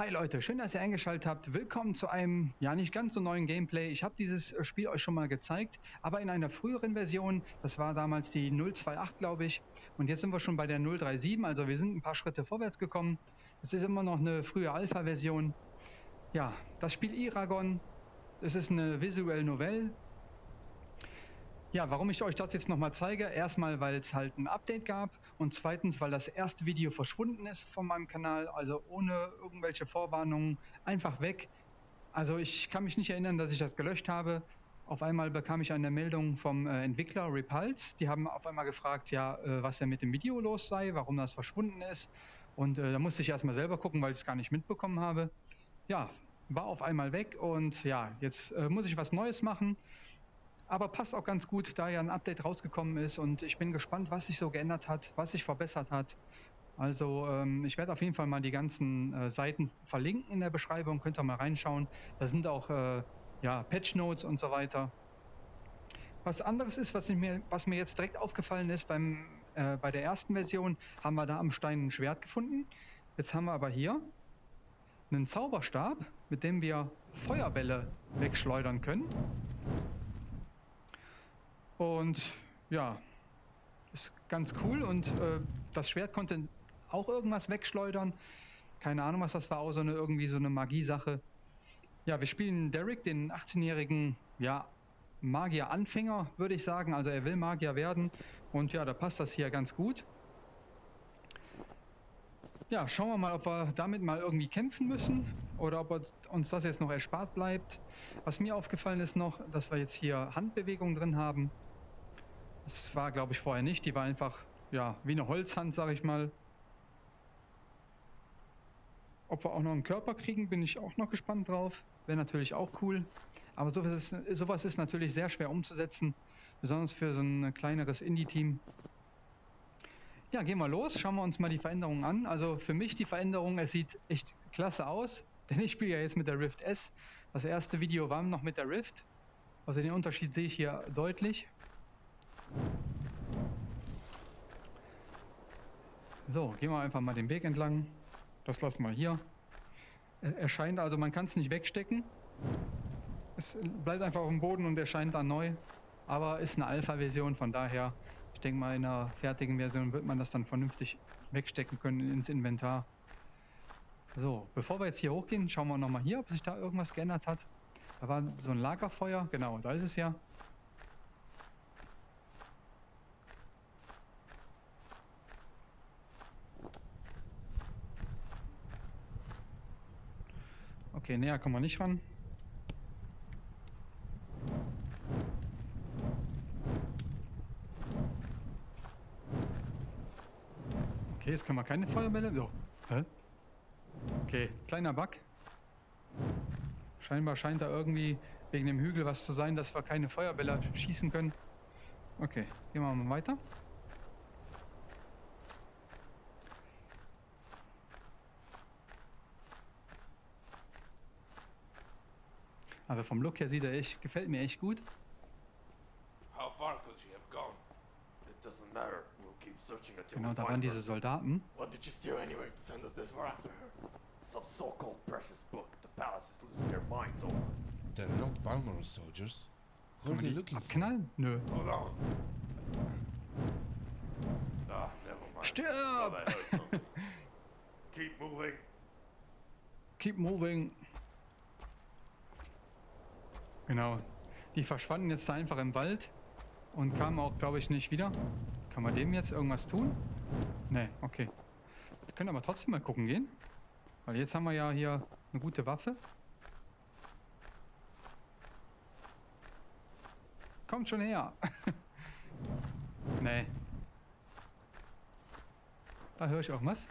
Hi Leute, schön, dass ihr eingeschaltet habt. Willkommen zu einem, ja nicht ganz so neuen Gameplay. Ich habe dieses Spiel euch schon mal gezeigt, aber in einer früheren Version. Das war damals die 028, glaube ich. Und jetzt sind wir schon bei der 037, also wir sind ein paar Schritte vorwärts gekommen. Es ist immer noch eine frühe Alpha-Version. Ja, das Spiel Iragon, es ist eine visuelle Novelle, ja, warum ich euch das jetzt nochmal zeige, erstmal, weil es halt ein Update gab und zweitens, weil das erste Video verschwunden ist von meinem Kanal, also ohne irgendwelche Vorwarnungen, einfach weg. Also ich kann mich nicht erinnern, dass ich das gelöscht habe. Auf einmal bekam ich eine Meldung vom äh, Entwickler Repulse. Die haben auf einmal gefragt, ja, äh, was denn mit dem Video los sei, warum das verschwunden ist. Und äh, da musste ich erstmal selber gucken, weil ich es gar nicht mitbekommen habe. Ja, war auf einmal weg und ja, jetzt äh, muss ich was Neues machen. Aber passt auch ganz gut, da ja ein Update rausgekommen ist und ich bin gespannt, was sich so geändert hat, was sich verbessert hat. Also ähm, ich werde auf jeden Fall mal die ganzen äh, Seiten verlinken in der Beschreibung, könnt ihr mal reinschauen. Da sind auch äh, ja, Patch Notes und so weiter. Was anderes ist, was mir, was mir jetzt direkt aufgefallen ist, beim, äh, bei der ersten Version haben wir da am Stein ein Schwert gefunden. Jetzt haben wir aber hier einen Zauberstab, mit dem wir Feuerbälle wegschleudern können. Und ja, ist ganz cool und äh, das Schwert konnte auch irgendwas wegschleudern. Keine Ahnung, was das war, so eine irgendwie so eine Magiesache. Ja, wir spielen Derek, den 18-jährigen, ja, Magier-Anfänger, würde ich sagen. Also er will Magier werden und ja, da passt das hier ganz gut. Ja, schauen wir mal, ob wir damit mal irgendwie kämpfen müssen oder ob uns das jetzt noch erspart bleibt. Was mir aufgefallen ist noch, dass wir jetzt hier Handbewegungen drin haben. Das war, glaube ich, vorher nicht. Die war einfach, ja, wie eine Holzhand, sag ich mal. Ob wir auch noch einen Körper kriegen, bin ich auch noch gespannt drauf. Wäre natürlich auch cool. Aber sowas ist, sowas ist natürlich sehr schwer umzusetzen. Besonders für so ein kleineres Indie-Team. Ja, gehen wir los. Schauen wir uns mal die Veränderungen an. Also für mich die Veränderung, es sieht echt klasse aus. Denn ich spiele ja jetzt mit der Rift S. Das erste Video war noch mit der Rift. Also den Unterschied sehe ich hier deutlich. So, gehen wir einfach mal den Weg entlang. Das lassen wir hier. Erscheint also, man kann es nicht wegstecken. Es bleibt einfach auf dem Boden und erscheint dann neu. Aber ist eine Alpha-Version, von daher, ich denke mal in einer fertigen Version wird man das dann vernünftig wegstecken können ins Inventar. So, bevor wir jetzt hier hochgehen, schauen wir nochmal hier, ob sich da irgendwas geändert hat. Da war so ein Lagerfeuer, genau, da ist es ja. Okay, näher kommen wir nicht ran. Okay, jetzt können wir keine Feuerbälle. So. Hä? Okay, kleiner Bug. Scheinbar scheint da irgendwie wegen dem Hügel was zu sein, dass wir keine Feuerbälle schießen können. Okay, gehen wir mal weiter. Aber vom Look her sieht er echt, gefällt mir echt gut. How far could she have gone? It doesn't matter. We'll keep searching until genau, da waren diese Soldaten. What did you steal anyway to send us this far after her? Some so-called precious book. The palace is losing their minds over. They're not Balmoral soldiers. Who are they looking abknallen? for? Nö. Hold on. Ah, never mind. Stirb! Keep moving. Keep moving. Genau. Die verschwanden jetzt da einfach im Wald und kamen auch, glaube ich, nicht wieder. Kann man dem jetzt irgendwas tun? Ne, okay. Wir können aber trotzdem mal gucken gehen. Weil jetzt haben wir ja hier eine gute Waffe. Kommt schon her. nee. Da höre ich auch was.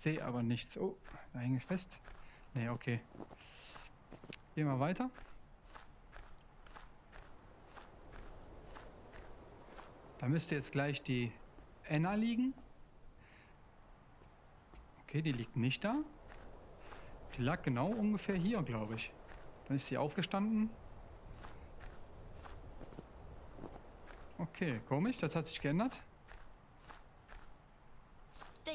sehe aber nichts. Oh, da hänge ich fest. Ne, okay. Gehen wir weiter. Da müsste jetzt gleich die Enna liegen. Okay, die liegt nicht da. Die lag genau ungefähr hier, glaube ich. Dann ist sie aufgestanden. Okay, komisch, das hat sich geändert.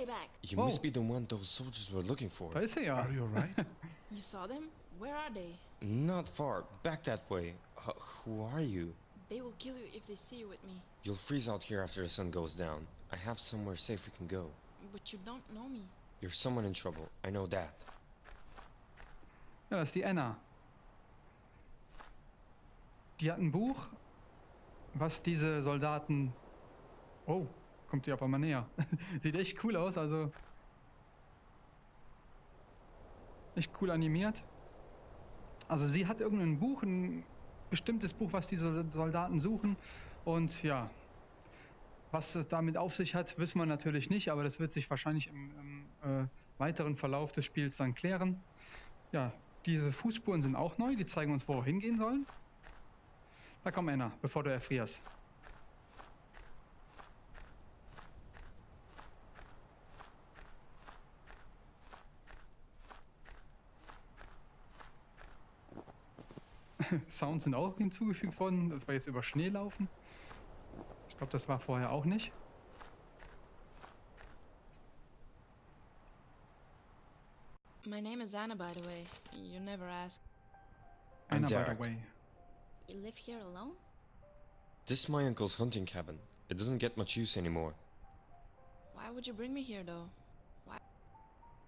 Stay back. You Whoa. must be the one those soldiers were looking for. Da ist er. Are you alright? You saw them? Where are they? Not far. Back that way. H- who are you? They will kill you if they see you with me. You'll freeze out here after the sun goes down. I have somewhere safe we can go. But you don't know me. You're someone in trouble. I know that. Ja, das ist die Anna. Die hat ein Buch, was diese Soldaten. Oh, kommt die aber mal näher. Sieht echt cool aus, also. Echt cool animiert. Also sie hat irgendein Buch, ein bestimmtes Buch, was diese Soldaten suchen. Und ja, was damit auf sich hat, wissen wir natürlich nicht, aber das wird sich wahrscheinlich im, im äh, weiteren Verlauf des Spiels dann klären. Ja, diese Fußspuren sind auch neu, die zeigen uns, wo wir hingehen sollen. Da komm, Anna, bevor du erfrierst. Sounds sind auch hinzugefügt worden, dass wir jetzt über Schnee laufen. Ich glaube, das war vorher auch nicht. My name is Anna, by the way. You never asked. Anna, by the way. You live here alone? This is my uncle's hunting cabin. It doesn't get much use anymore. Why would you bring me here, though?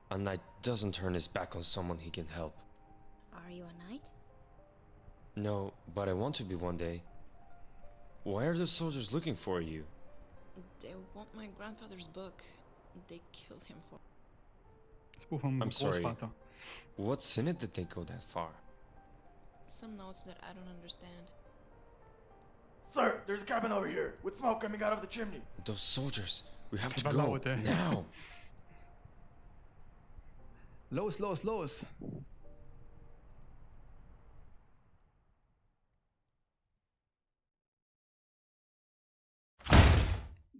A knight doesn't turn his back on someone he can help. Are you a knight? No, but I want to be one day. Why are the soldiers looking for you? They want my grandfather's book. They killed him for. Das Buch vom I'm sorry. What's in it that they go that far? Some notes that I don't understand. Sir, there's a cabin over here with smoke coming out of the chimney. Those soldiers. We have to go laut, ey. now. Los, los, los!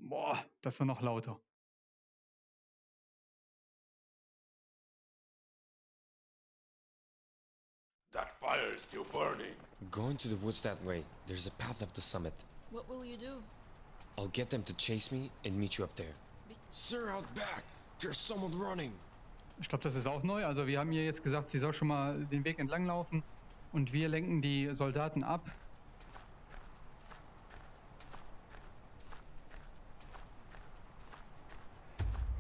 Boah, das war noch lauter. That fire is still burning. Going to the woods that way. There's a path up the summit. What will you do? I'll get them to chase me and meet you up there. Sir, out back! There's someone running! Ich glaube, das ist auch neu. Also wir haben ihr jetzt gesagt, sie soll schon mal den Weg entlang laufen und wir lenken die Soldaten ab.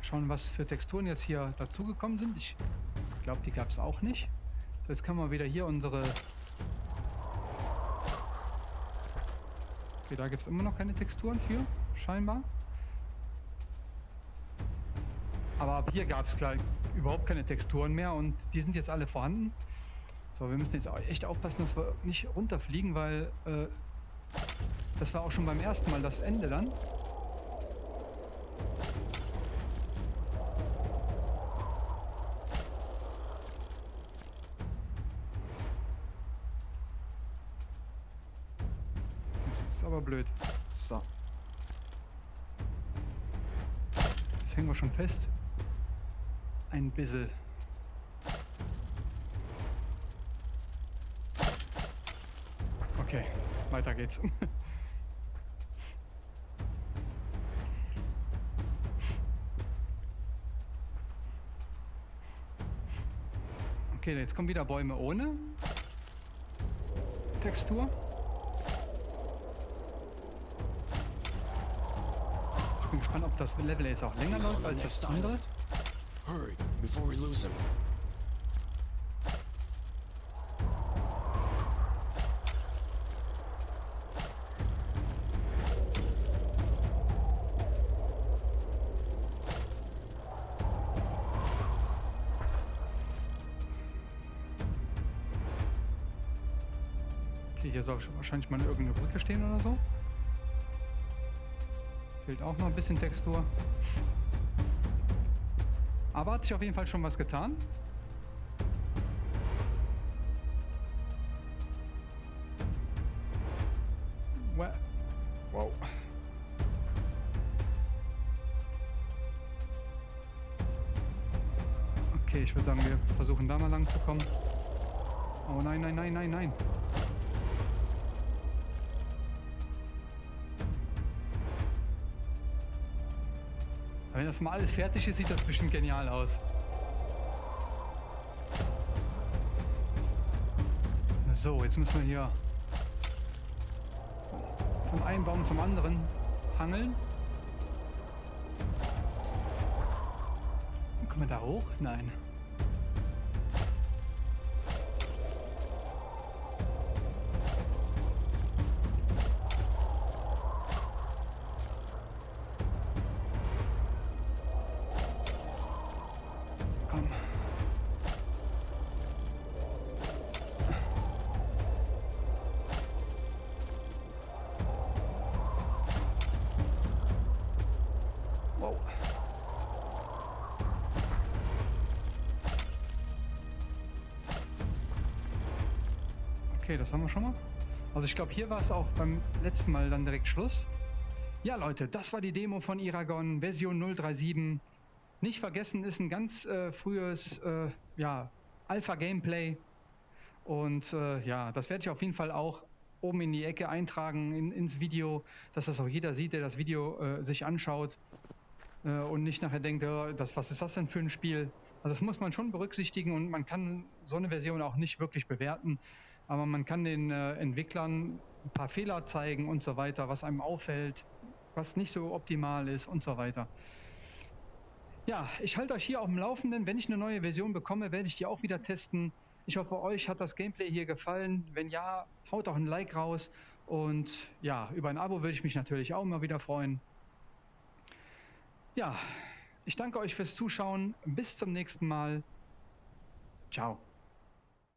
Schauen, was für Texturen jetzt hier dazugekommen sind. Ich glaube, die gab es auch nicht. So, jetzt können wir wieder hier unsere... Okay, da gibt es immer noch keine Texturen für, scheinbar. Aber ab hier gab es überhaupt keine Texturen mehr und die sind jetzt alle vorhanden. So, wir müssen jetzt echt aufpassen, dass wir nicht runterfliegen, weil äh, das war auch schon beim ersten Mal das Ende dann. Ist aber blöd. So. Jetzt hängen wir schon fest. Ein bisschen. Okay, weiter geht's. Okay, jetzt kommen wieder Bäume ohne Textur. Gespannt, ob das Level jetzt auch länger läuft als das andere. Hurry, before we lose him. Okay, hier soll wahrscheinlich mal irgendeine Brücke stehen oder so. Fehlt auch noch ein bisschen Textur. Aber hat sich auf jeden Fall schon was getan. Wow. Okay, ich würde sagen, wir versuchen da mal lang zu kommen. Oh nein, nein, nein, nein, nein. Wenn das mal alles fertig ist, sieht das bestimmt genial aus. So, jetzt müssen wir hier von einem Baum zum anderen hangeln. Kommen wir da hoch? Nein. Okay, das haben wir schon mal. Also ich glaube, hier war es auch beim letzten Mal dann direkt Schluss. Ja, Leute, das war die Demo von Iragon, Version 037. Nicht vergessen, ist ein ganz äh, frühes äh, ja, Alpha-Gameplay. Und äh, ja, das werde ich auf jeden Fall auch oben in die Ecke eintragen in, ins Video, dass das auch jeder sieht, der das Video äh, sich anschaut äh, und nicht nachher denkt, äh, das, was ist das denn für ein Spiel? Also das muss man schon berücksichtigen und man kann so eine Version auch nicht wirklich bewerten, aber man kann den äh, Entwicklern ein paar Fehler zeigen und so weiter, was einem auffällt, was nicht so optimal ist und so weiter. Ja, ich halte euch hier auf dem Laufenden. Wenn ich eine neue Version bekomme, werde ich die auch wieder testen. Ich hoffe, euch hat das Gameplay hier gefallen. Wenn ja, haut auch ein Like raus. Und ja, über ein Abo würde ich mich natürlich auch immer wieder freuen. Ja, ich danke euch fürs Zuschauen. Bis zum nächsten Mal. Ciao.